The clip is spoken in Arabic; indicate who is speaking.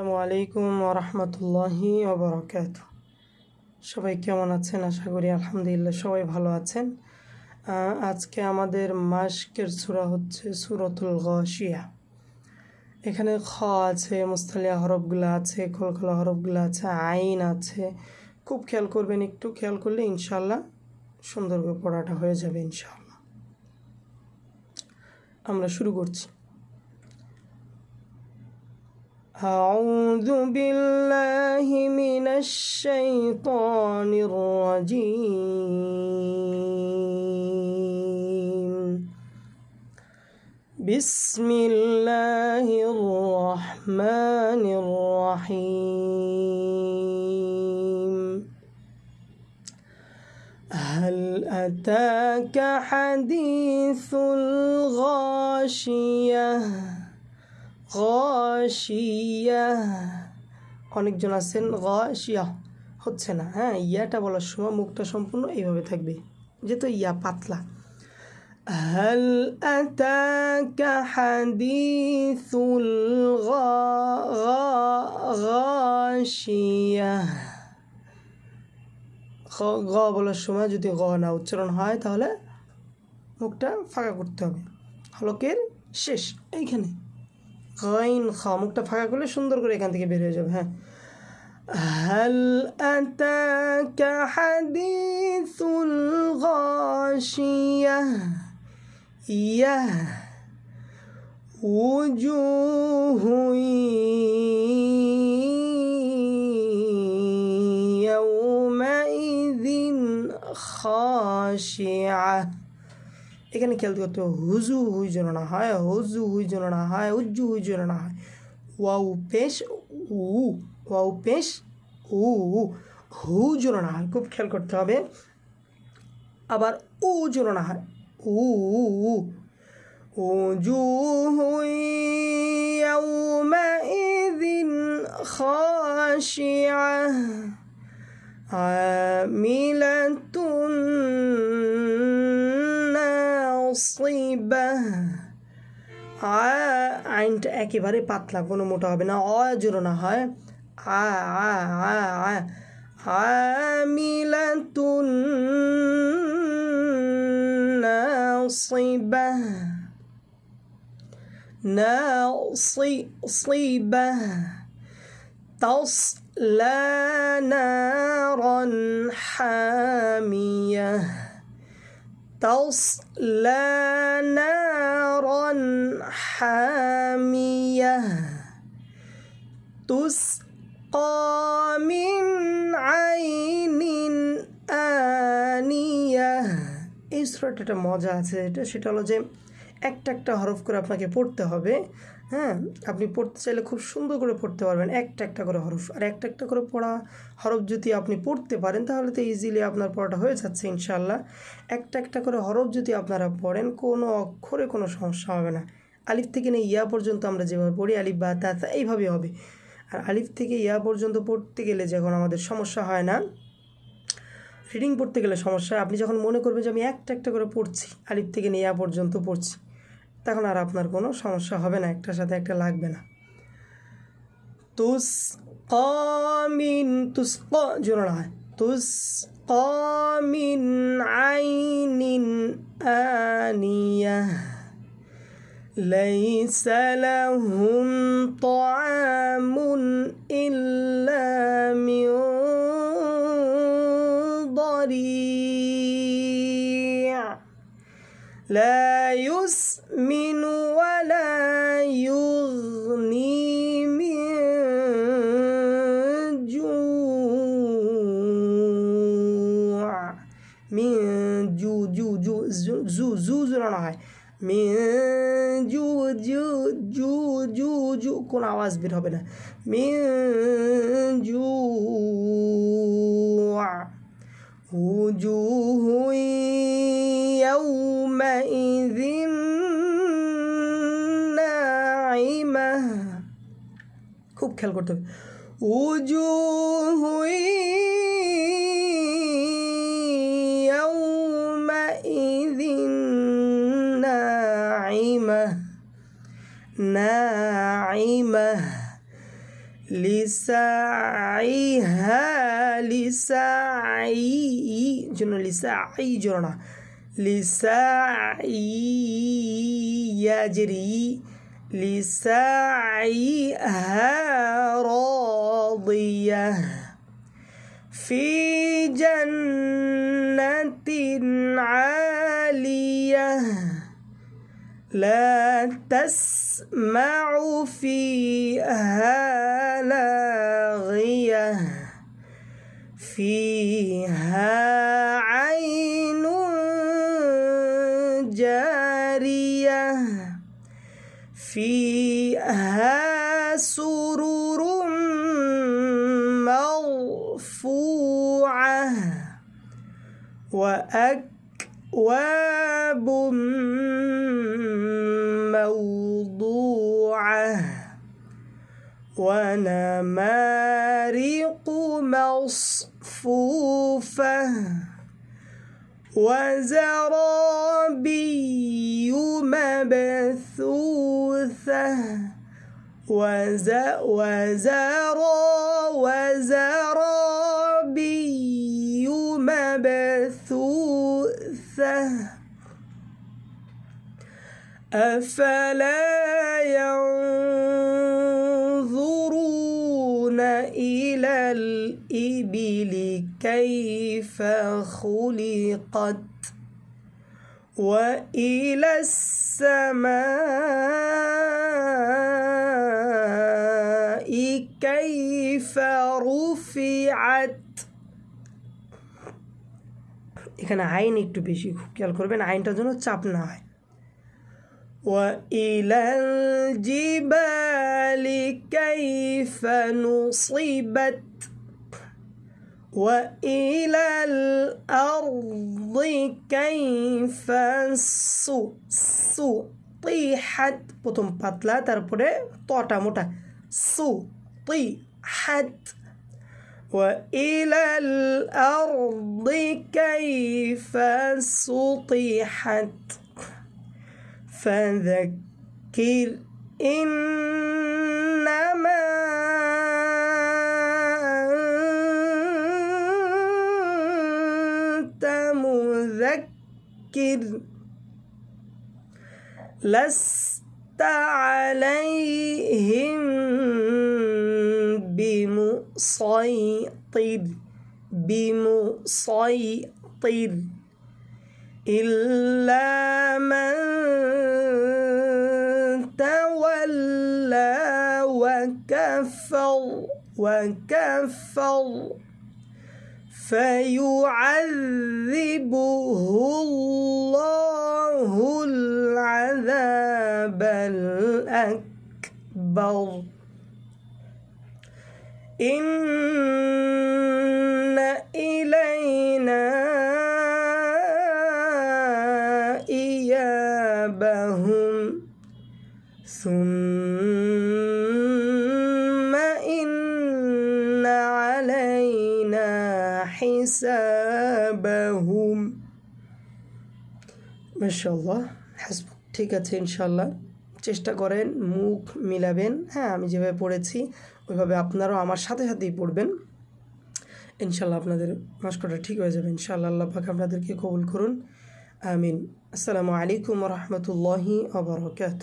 Speaker 1: আসসালামু আলাইকুম ওরহমতুল্লাহি ওবরাকাত সবাই কেমন আছেন? আশা করি আলহামদুলিল্লাহ সবাই ভালো আছেন। আজকে আমাদের মাস্কের সূরা হচ্ছে সুরতুল গশিয়া। এখানে খ আছে, মুস্তালিয়া হরফগুলো আছে কলকলা হরফগুলো আছে, আইন আছে। খুব খেয়াল করবেন, একটু খেয়াল করলে ইনশাল্লাহ সুন্দর করে পড়াটা হয়ে যাবে ইনশাল্লাহ আমরা শুরু করছি। أعوذ بالله من الشيطان الرجيم. بسم الله الرحمن الرحيم. هل أتاك حديث الغاشية؟ গশিয়া অনেকজন আছেন গশিয়া হচ্ছে না হ্যাঁ ইয়াটা বলার সময় মুখটা সম্পূর্ণ এইভাবে থাকবে যেহেতু ইয়া পাতলা هل أتاك حديث الغاشية গ বলার সময় যদি গ না উচ্চারণ হয় তাহলে মুখটা ফাঁকা করতে হবে হলকের শেষ এইখানে গাইন খা মুখটা ফাঁকা করলে সুন্দর করে এখান থেকে বের হয়ে যাবে হ্যাঁ هل أتاك حديث الغاشية يه وجوه يومئذ خاشعة এখানে খেয়াল করতে হবে হুজু হুই যেন না হয় হুজু হুই যেন না হয় উজ্জু হুই যেন না হয় ওয়াউ পেশ উ ওয়াউ পেশ উ হু যেন না হয় খুব খেয়াল করতে হবে আবার উ যেন না হয় উ উ وجوه يومئذ خاشعة عاملة নাসিবা আইনটা একেবারে পাতলা কোনো মোটা হবে না অ জোরো না হয় আ আ আ আ আমিলাতুন নাসিবা ناصبة تصلى نارا حامية تصلى نارا حامية تسقى من عين آنية এই সুরাটা একটা মজা আছে এটা সেটা হলো যে একটা একটা হরফ করে আপনাকে পড়তে হবে হ্যাঁ আপনি পড়তে চাইলে খুব সুন্দর করে পড়তে পারবেন। একটা একটা করে হরফ। আর একটা একটা করে পড়া হরফ যদি আপনি পড়তে পারেন, তাহলে তো ইজিলি আপনার পড়াটা হয়ে যাচ্ছে ইনশাল্লাহ একটা একটা করে হরফ যদি আপনারা পড়েন, কোনো অক্ষরে কোনো সমস্যা হবে না। আলিফ থেকে নিয়ে ইয়া পর্যন্ত আমরা যেভাবে পড়ি, আলিফ, বা, তা এইভাবে হবে। আর আলিফ থেকে ইয়া পর্যন্ত পড়তে গেলে যখন আমাদের সমস্যা হয় না রিডিং পড়তে গেলে সমস্যা আপনি যখন মনে করবেন যে আমি একটা একটা করে পড়ছি, আলিফ থেকে নিয়ে ইয়া পর্যন্ত পড়ছি তখন আর আপনার কোনো সমস্যা হবে না একটার সাথে একটা লাগবে না তুস কমিন তুস ক জোর না হয় তুস কমিন আইনিন আনিয়া ليس لهم طعام إلا من ضريع لا يسمن ولا يغني من جوع من جو جو جو زو زو زو زو না হয় من জু জু জু জু জু কোন আওয়াজ বের হবে না من جوع وجوه يومئذ ناعمة খুব খেয়াল করতে হবে وجوه يومئذ ناعمة ناعمة লিসাইহা লিসাই জন্য লিসাই জন্য لسعي يجري لسعيها راضية. في جنة عالية لا تسمع فيها لاغية. فيها فيها سرر مرفوعة وأكواب موضوعة ونمارق مصفوفة وزرابي مبثوثة وز وزرا وزرابي مبثوثة. أفلا ينظرون إلى الإبل كيف خلقت؟ وإلى السماء كيف رفعت এখানে আইন একটু বেশি খুব খেয়াল করবেন আইনটার জন্য চাপ না হয় وإلى الجبال كيف نصبت وإلى الأرض كيف سطحت প্রথম পাতলা তারপরে তটা মোটা سطحت وإلى الأرض كيف سطحت فذكر إنما مذكر لست عليهم بمسيطر بمسيطر. إلا من تولى وكفر وكفر. فيعذبه الله العذاب الأكبر. إن إلينا إيابهم. ثم মাশাল্লাহ হাসব ঠিক আছে ইনশাল্লাহ চেষ্টা করেন, মুখ মিলাবেন। হ্যাঁ আমি যেভাবে পড়েছি, ওইভাবে আপনারাও আমার সাথে সাথেই পড়বেন। ইনশাল্লাহ আপনাদের মাস্কটা ঠিক হয়ে যাবে, ইনশাআল্লাহ। আল্লাহ পাক আপনাদেরকে কবুল করুন। আমিন। আসসালামু আলাইকুম রহমতুল্লাহি আবরকাত